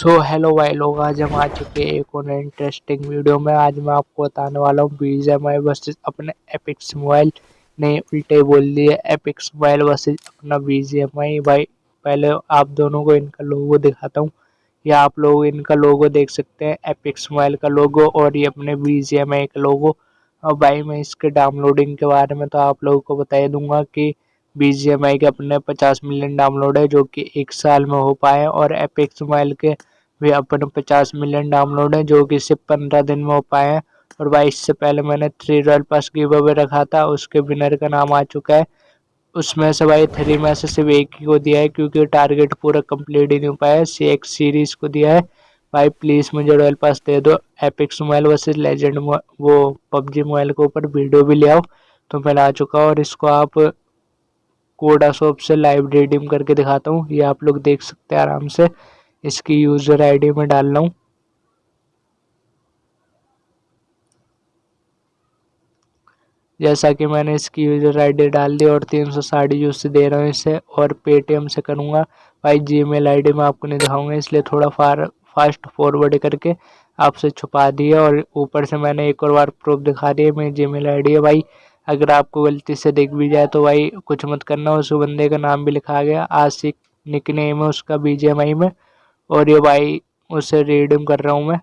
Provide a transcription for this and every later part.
So hello भाई लोग, आज हम आ चुके हैं एक और इंटरेस्टिंग वीडियो में। आज मैं आपको बताने वाला हूँ बीजेम आई वर्सेस अपने एपिक्स मोबाइल ने उल्टे बोल दिए एपिक्स मोबाइल वर्सेस अपना बीजेम आई भाई, पहले आप दोनों को इनका लोगो दिखाता हूँ। या आप लोग इनका लोगो देख सकते हैं एपिक्स मोबाइल का लोगो और ये अपने बीजेम आई का लोगो और भाई, मैं इसके डाउनलोडिंग के बारे में तो आप लोगों को बता दूँगा कि बी जी एम आई के अपने पचास मिलियन डाउनलोड है, जो कि एक साल में हो पाए और एपिक्स मोबाइल के भी अपने पचास मिलियन डाउनलोड है, जो कि सिर्फ़ पंद्रह दिन में हो पाए हैं। और भाई, इससे पहले मैंने three royal pass give away रखा था, उसके विनर का नाम आ चुका है। उसमें से भाई थ्री में से सिर्फ़ एक ही को दिया है, क्योंकि टारगेट पूरा कंप्लीट ही नहीं हो पाया सी एक्स सीरीज़ को दिया है। भाई प्लीज़ मुझे रॉयल पास दे दो। एपिक्स मोबाइल वर्सेज लेजेंड वो पबजी मोबाइल के ऊपर वीडियो भी ले आओ तो मैं ला चुका और इसको आप कोडा शॉप से लाइव रिडीम करके दिखाता हूँ। ये आप लोग देख सकते हैं आराम से। इसकी यूज़र आईडी में डाल रहा हूँ। जैसा कि मैंने इसकी यूज़र आईडी डाल दी और तीन सौ साठ यूज़ दे रहा हूँ इसे और पेटीएम से करूँगा। भाई जी मेल आई मैं आपको नहीं दिखाऊँगा, इसलिए थोड़ा फार फास्ट फॉरवर्ड करके आपसे छुपा दिया और ऊपर से मैंने एक और बार प्रूफ दिखा दिया मेरी जी मेल आई है। भाई, अगर आपको गलती से दिख भी जाए तो भाई कुछ मत करना, उस बंदे का नाम भी लिखा गया, आशिक निक नेम है उसका बीजेएमआई में। और ये भाई, उसे रीडिंग कर रहा हूँ मैं।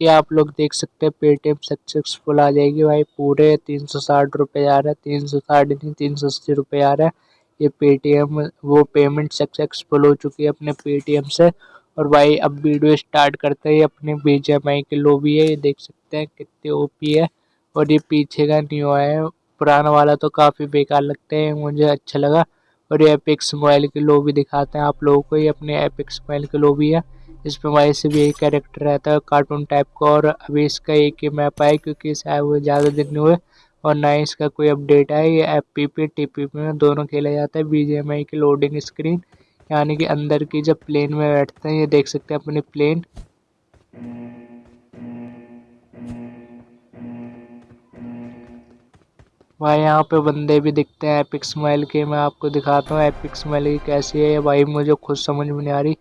ये आप लोग देख सकते हैं पेटीएम सक्सेसफुल आ जाएगी भाई, पूरे तीन सौ साठ रुपये आ रहा है, तीन सौ साठ नहीं, तीन सौ अस्सी रुपये आ रहा है। ये पेटीएम वो पेमेंट सक्सेसफुल हो चुकी है अपने पेटीएम से। और भाई, अब वीडियो स्टार्ट करते हैं अपने बीजेएमआई के लोबी है, ये देख सकते हैं कितने ओपी है। और ये पीछे का न्यू है, पुराना वाला तो काफ़ी बेकार लगता है, मुझे अच्छा लगा। और ये एपिक्स मोबाइल के भी दिखाते हैं आप लोगों को। ये अपने एपिक्स मोबाइल के भी है। इसमें वैसे से भी एक कैरेक्टर रहता है कार्टून टाइप का। और अभी इसका एक ही मैप आया क्योंकि इसे आए हुए ज़्यादा दिन हुए। और ना ही इसका कोई अपडेट है ये F P P T P में दोनों खेला जाता है। बी की लोडिंग स्क्रीन यानी कि अंदर की जब प्लेन में बैठते हैं, ये देख सकते हैं अपनी प्लेन भाई, यहाँ पे बंदे भी दिखते हैं एपिक स्माइल के। मैं आपको दिखाता हूँ एपिक स्माइल की कैसी है। भाई, मुझे खुद समझ में नहीं आ रही।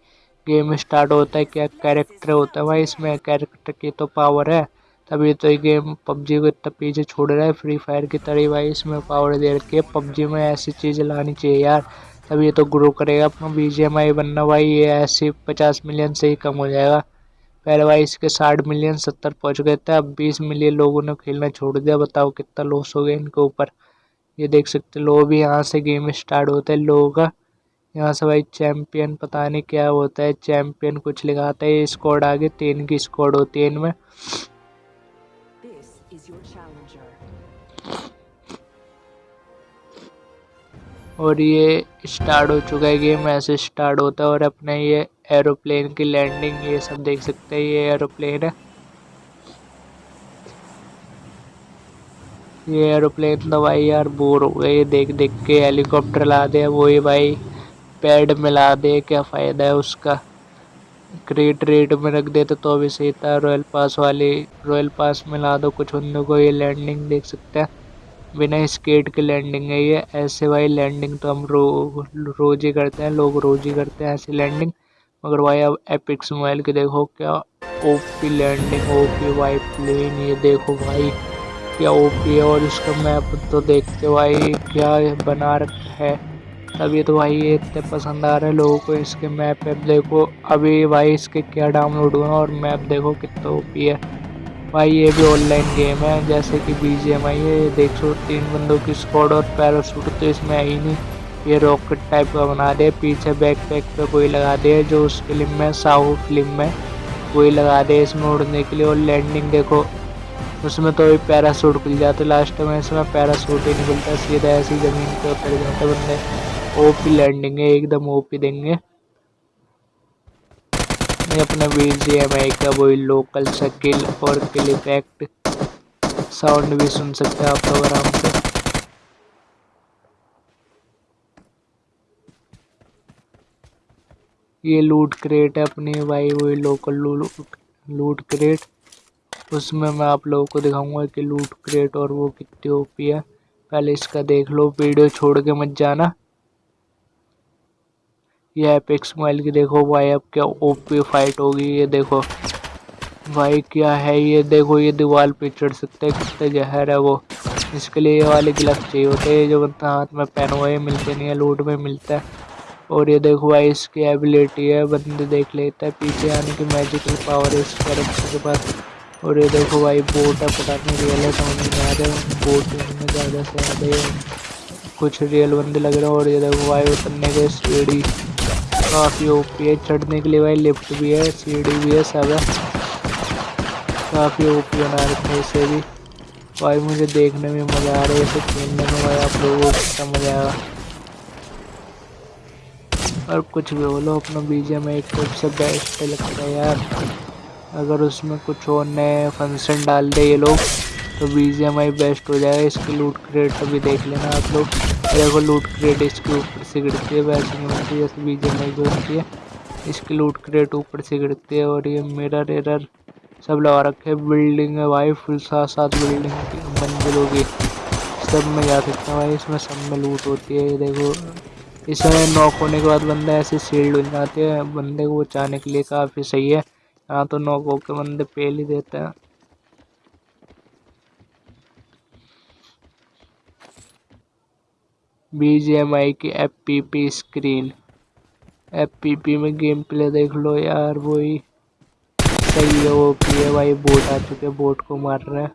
गेम स्टार्ट होता है, क्या कैरेक्टर होता है? भाई, इसमें कैरेक्टर की तो पावर है। तभी तो ये गेम पबजी को इतना पीछे छोड़ रहा है। फ्री फायर की तरह भाई, इसमें पावर दे रखी है। पबजी में ऐसी चीज़ें लानी चाहिए यार। तभी तो ग्रो करेगा अपना BGMI बनना। भाई, ये ऐसी पचास मिलियन से ही कम हो जाएगा। पहले इसके साठ मिलियन सत्तर पहुँच गए थे अब बीस मिलियन लोगों ने खेलना छोड़ दिया। बताओ कितना लॉस हो गया इनके ऊपर। ये देख सकते लोग भी यहाँ से गेम स्टार्ट होता है। लोगों का यहाँ से भाई चैम्पियन पता नहीं क्या होता है। चैम्पियन कुछ लिखाता है स्क्वाड आगे तीन की स्क्वाड होती है इनमें। और ये स्टार्ट हो चुका है गेम ऐसे स्टार्ट होता है और अपने ये एरोप्लेन की लैंडिंग, ये सब देख सकते हैं, ये एरोप्लेन है। ये एरोप्लेन तो भाई यार बोर हो गए देख देख के हेलीकॉप्टर ला दे, वो ही भाई पैड में ला दे, क्या फ़ायदा है उसका। क्रेट रेट में रख देते तो भी सही था रॉयल पास वाली रॉयल पास में ला दो कुछ बंदों को, ये लैंडिंग देख सकते हैं। बिना स्केट के लैंडिंग है ये, ऐसे भाई लैंडिंग तो हम रो, रोज ही करते हैं, लोग रोज ही करते हैं ऐसी लैंडिंग। मगर भाई अब एपिक्स मोबाइल के देखो क्या ओपी लैंडिंग ओपी वाई प्लेन ये देखो भाई क्या ओपी है और इसका मैप तो देखते भाई क्या बना रखा है। तभी तो भाई ये इतने पसंद आ रहे हैं लोगों को इसके मैप ऐप देखो। अभी भाई इसके क्या डाउनलोड हुआ और मैप देखो कितना ओपी है। भाई ये भी ऑनलाइन गेम है, जैसे कि बी जी एम आई है देख सो तीन बंदों की स्कॉड और पैरासूट तो इसमें आई नहीं। ये रॉकेट टाइप का बना दे, पीछे बैक पैक पे कोई लगा दे जो उस फ़िल्म में, साहू फ़िल्म में कोई लगा दे इसमें उड़ने के लिए और लैंडिंग देखो। उसमें तो पैरासूट खुल जाते लास्ट में इसमें पैरासूट ही निकलता, सीधा ऐसी ज़मीन पे उतर जाते बंदे। ओपी लैंडिंग है, एकदम ओपी देंगे। ये अपना बी जी एम आई का वही लोकल स्किल और किल इफ़ेक्ट साउंड भी सुन सकते हैं आप लोग आराम से। ये लूट क्रेट है अपनी, भाई, वही लोकल लूट क्रेट उसमें मैं आप लोगों को दिखाऊँगा कि लूट क्रेट और वो कितनी ओपी है। पहले इसका देख लो, वीडियो छोड़ के मत जाना। ये एपेक्स मोबाइल की देखो, भाई, अब क्या ओपी फाइट होगी, ये देखो। भाई, क्या है ये? देखो, ये दीवार पे चढ़ सकते हैं, कितने जहर है वो। इसके लिए ये वाले ग्लव्स चाहिए होते हैं जो बनता हाथ में पहन हुए मिलते नहीं है लूट में मिलता है। और ये देखो भाई, इसकी एबिलिटी है, बंदे देख लेता है, पीछे आने की मैजिकल पावर है इस कैरेक्टर के पास। और ये देखो भाई बोट है, पता नहीं रियल है, समझ नहीं आ रहा बोट में ज़्यादा से ज़्यादा कुछ रियल बंदे लग रहे हैं, और ये देखो भाई, उतरने के सीढ़ी काफ़ी ओपी है। चढ़ने के लिए भाई लिफ्ट भी है, सीढ़ी भी है, सब है। काफ़ी ओपी बना रखे हैं इसे भी। भाई, मुझे देखने में मज़ा आ रहा है, इसे खेलने में भाई, आप लोगों को कितना मज़ा आएगा और कुछ भी बोलो अपना बीजे में एक सबसे बेस्ट लगता है यार। अगर उसमें कुछ और नए फ़ंक्शन डाल दे ये लोग तो बीजीएमआई बेस्ट हो जाएगा। इसकी लूट क्रेट अभी देख लेना आप लोग। देखो लूट क्रेट इसके ऊपर से गिरती है, वैसे नहीं होती, जैसे बीजीएमआई की होती है। इसकी लूट क्रेट ऊपर से गिरती है और ये मिरर एरर सब लगा रखे बिल्डिंग है भाई फुल साथ साथ बिल्डिंग मंजिलों की सब में जा सकते हैं भाई, इसमें सब में लूट होती है देखो। इसमें नॉक होने के बाद बंदा ऐसे सील्ड हो जाते हैं। बंदे को बचाने के लिए काफ़ी सही है। यहाँ तो नॉक होकर बंदे पेल ही देते हैं। आई की F P P screen F P P में गेम प्ले देख लो यार, वही सही है, वो पी है भाई। बोट आ चुके बोट को मार रहे हैं।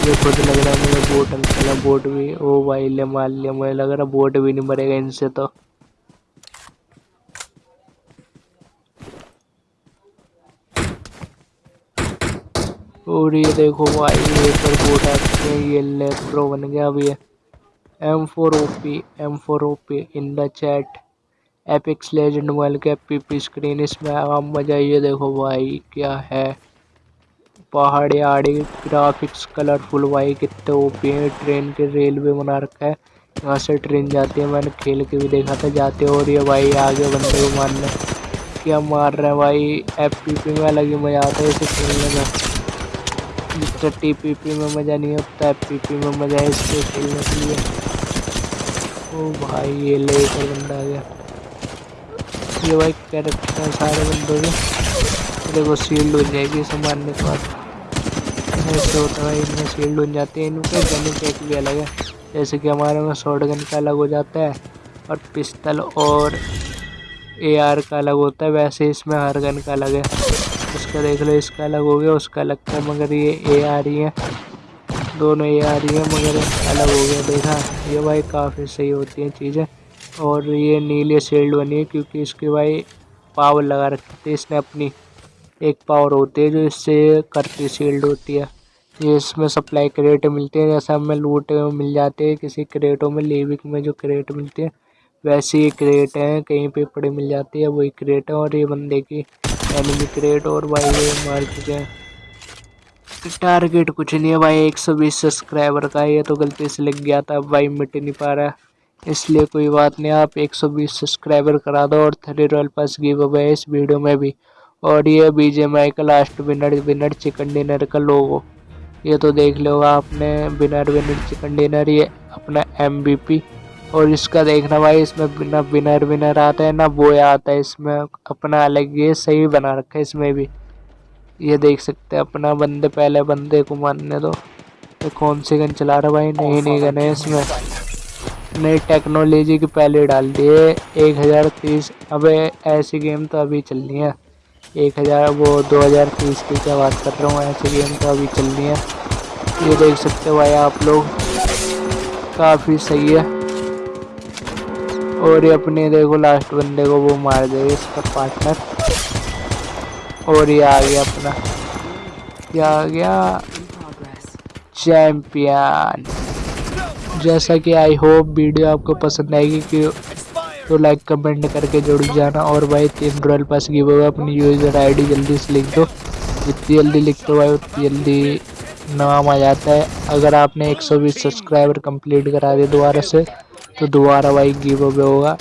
ये खुद लग रहा है मुझे बोट अंकल बोट भी, ओ भाई, ले मार लिया मुझे लग रहा बोट भी नहीं मरेगा इनसे तो। और ये देखो भाई, ये पर बोट आते हैं, ये लेप्रो बन गया अभी M four O P M four O P in the chat Apex legend mobile के पी पी स्क्रीन इसमें आप मज़ा ये देखो भाई, क्या है। पहाड़ी आड़ी ग्राफिक्स कलरफुल भाई कितने ओपी है। ट्रेन के रेलवे बना रखा है। यहाँ से ट्रेन जाती है। मैंने खेल के भी देखा था। जाते और ये भाई, आगे बंदे को मारने। क्या मार रहे हैं भाई? एफ़ पी पी में अलग ही मज़ा आता है इसे खेलने में। जितना टी पी पी में मज़ा नहीं होता एफ़ पी पी में मज़ा है इसके खेलने के लिए। ओ भाई, ये लेकर बंदा आ गया। ये भाई कैरेक्टर सारे बंदों के। देखो सील्ड हो जाएगी मारने के बाद। ऐसे होता है, इनमें शील्ड बन जाते हैं, इनके गन टेक भी अलग है। जैसे कि हमारे में शॉर्ट गन का अलग हो जाता है और पिस्तल और ए आर का अलग होता है, वैसे इसमें हर गन का अलग है। उसका देख लो, इसका अलग हो गया, उसका अलग था, मगर ये ए आ रही है। दोनों ए आ रही है, मगर अलग हो गया, देखा? ये भाई काफ़ी सही होती हैं चीज़ें। और ये नीले शील्ड बनी है, क्योंकि इसके भाई पावर लगा रखी थी इसने अपनी। एक पावर होती है जो इससे करती शील्ड होती है। ये इसमें सप्लाई क्रेट मिलते हैं, जैसे हमें लूट मिल जाते हैं किसी क्रेटों में लेविक में जो क्रेट मिलती है, वैसे ही क्रेट हैं, कहीं पे पड़े मिल जाती है, वही क्रेट है और ये बंदे की एनिमी क्रेट और भाई ये मार चुके हैं। टारगेट कुछ नहीं है भाई, एक सौ बीस सब्सक्राइबर का, ये तो गलती से लग गया था भाई मिट नहीं पा रहा इसलिए कोई बात नहीं, आप एक सौ बीस सब्सक्राइबर करा दो और three royal pass give away इस वीडियो में भी। और ये बीजेएमआई का last winner winner chicken dinner का लोगो ये तो देख लो आपने विनर विनर चिकन डिनर ये अपना एमवीपी और इसका देखना भाई, इसमें ना विनर विनर आता है, ना बोया आता है, इसमें अपना अलग ये सही बना रखा है इसमें भी। ये देख सकते हैं, अपना बंदे, पहले बंदे को मानने दो। तो कौन सी गन चला रहा भाई? नहीं नहीं गन है इसमें। नई टेक्नोलॉजी की पहले डाल दिए। एक हज़ार तीस, अबे ऐसी गेम तो अभी चल रही है। एक हज़ार, वो दो हज़ार तीस की क्या बात कर रहा हूँ, ऐसे गेम तो अभी चल रही है। ये देख सकते हो भाई आप लोग, काफ़ी सही है। और ये अपने देखो लास्ट बंदे को वो मार देगा इसका पार्टनर और ये आ गया अपना क्या आ गया चैम्पियन जैसा कि आई होप वीडियो आपको पसंद आएगी कि तो लाइक कमेंट करके जुड़ जाना और भाई तीन रॉयल पास की वो अपनी यूज़र आईडी जल्दी से लिख दो। जितनी जल्दी लिख दो भाई, उतनी जल्दी नाम आ जाता है। अगर आपने 120 सब्सक्राइबर कंप्लीट करा दिए दोबारा से तो दोबारा भाई गिव अवे होगा।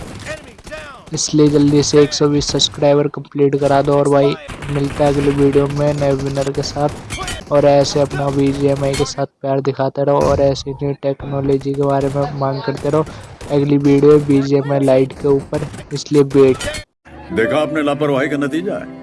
इसलिए जल्दी से 120 सब्सक्राइबर कंप्लीट करा दो और भाई मिलता है अगले वीडियो में नए विनर के साथ। और ऐसे अपना वी के साथ प्यार दिखाते रहो और ऐसी न्यू टेक्नोलॉजी के बारे में मांग करते रहो। अगली वीडियो में लाइट के ऊपर इसलिए वेट देखा आपने लापरवाही का नतीजा है।